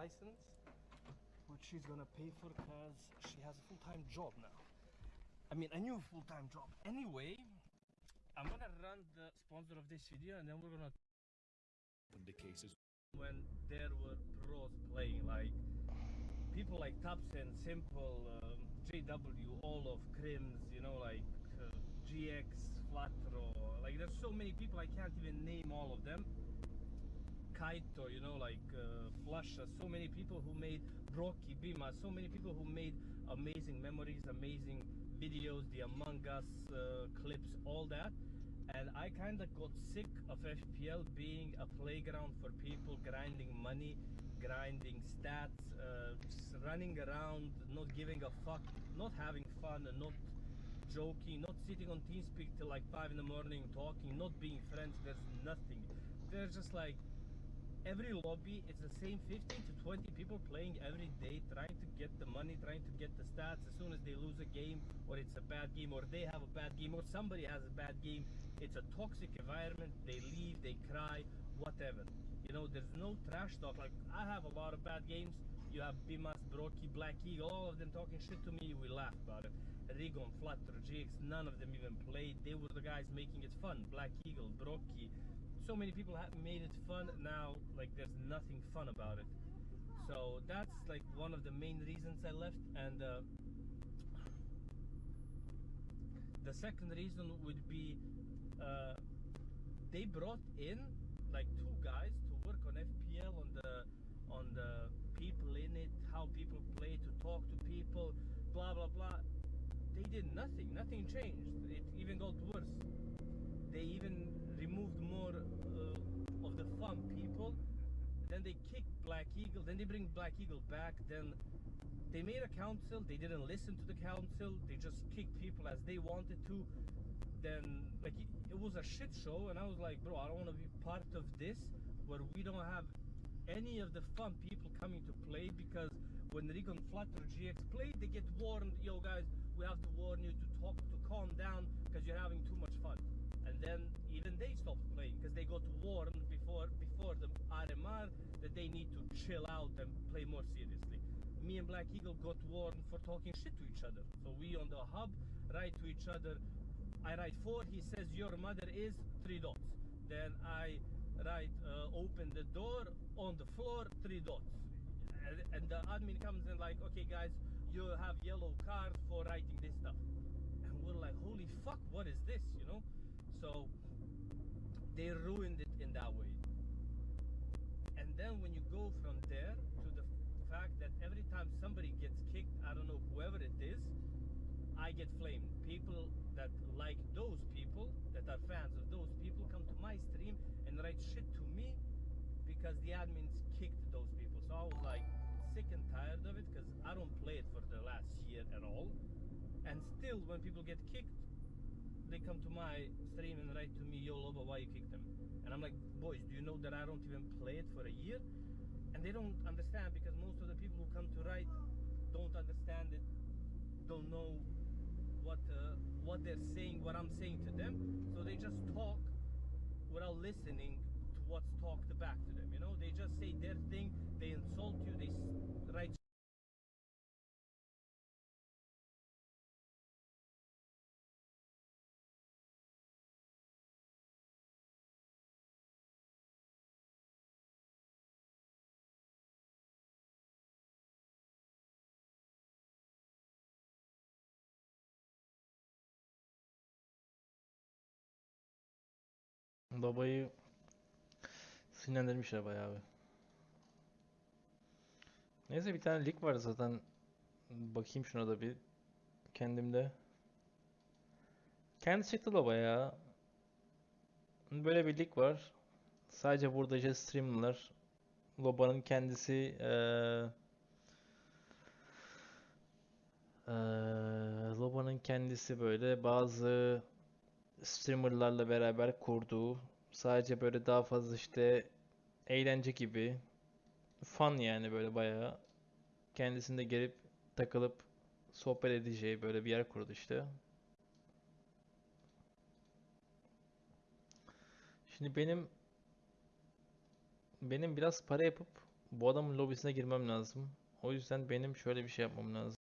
license, which she's gonna pay for because she has a full-time job now. I mean, a new full-time job. Anyway, I'm gonna run the sponsor of this video, and then we're gonna opened the cases when there were pros playing, like people like tabseN, Simple, um, JW, all of KRIMZ, you know, like uh, GX, Flatro, like there's so many people I can't even name all of them. Kaito, you know, like uh, flusha, so many people who made broky, Bima, so many people who made amazing memories, amazing videos, the Among Us uh, clips, all that. And I kind of got sick of FPL being a playground for people grinding money, grinding stats, uh, running around, not giving a fuck, not having fun, and not joking, not sitting on TeamSpeak till like 5 in the morning talking, not being friends. There's nothing. There's just like every lobby it's the same 15 to 20 people playing every day trying to get the money trying to get the stats. As soon as they lose a game or it's a bad game or they have a bad game or somebody has a bad game it's a toxic environment. They leave they cry whatever. You know there's no trash talk. Like i have a lot of bad games. You have bimas broky black eagle all of them talking shit to me. We laugh about it. Rigon flutter gx none of them even played. They were the guys making it fun. Black eagle broky so many people have made it fun now like there's nothing fun about it. So that's like one of the main reasons i left and uh, the second reason would be uh, they brought in like two guys to work on fpl on the on the people in it how people play to talk to people blah blah blah. They did nothing. Nothing changed. It even got worse. They even removed more the fun people. Then they kicked Black Eagle. Then they bring Black Eagle back. Then they made a council. They didn't listen to the council. They just kicked people as they wanted to. Then like it, was a shit show, and I was like, bro, I don't want to be part of this where we don't have any of the fun people coming to play because when Rigon Flutter GX play, they get warned, yo guys, we have to warn you to talk to calm down because you're having too much fun and then even they stopped playing because they got warned before before the RMR that they need to chill out and play more seriously. Me and Black Eagle got warned for talking shit to each other. So we on the hub write to each other. I write four. He says your mother is three dots. Then I write uh, open the door on the floor three dots. And, and the admin comes in like, okay guys, you have yellow card for writing this stuff. And we're like, holy fuck, what is this? You know? So they ruined it in that way. And then when you go from there to the fact that every time somebody gets kicked, I don't know whoever it is, I get flamed. People that like those people, that are fans of those people, come to my stream and write shit to me because the admins kicked those people. So I was like sick and tired of it because I don't play it for the last year at all. And still, when people get kicked, they come to my stream and write to me, yo Loba, why you kicked them? And I'm like, boys, do you know that I don't even play it for a year? And they don't understand because most of the people who come to write don't understand it, don't know what uh, what they're saying, what I'm saying to them. So they just talk without listening to what's talked back to them. You know, they just say their thing, they insult you, they Babayı sinirlendirmişler bayağı bir. Neyse bir tane lig var zaten. Bakayım şuna da bir kendimde. Kendi çıktı da bayağı. Böyle bir lig var. Sadece burada işte streamler. Loba'nın kendisi eee eee, Loba'nın kendisi böyle bazı streamerlarla beraber kurduğu sadece böyle daha fazla işte eğlence gibi fun yani böyle bayağı kendisinde gelip takılıp sohbet edeceği böyle bir yer kurdu işte. Şimdi benim benim biraz para yapıp Bu adamın lobisine girmem lazım. O yüzden benim şöyle bir şey yapmam lazım.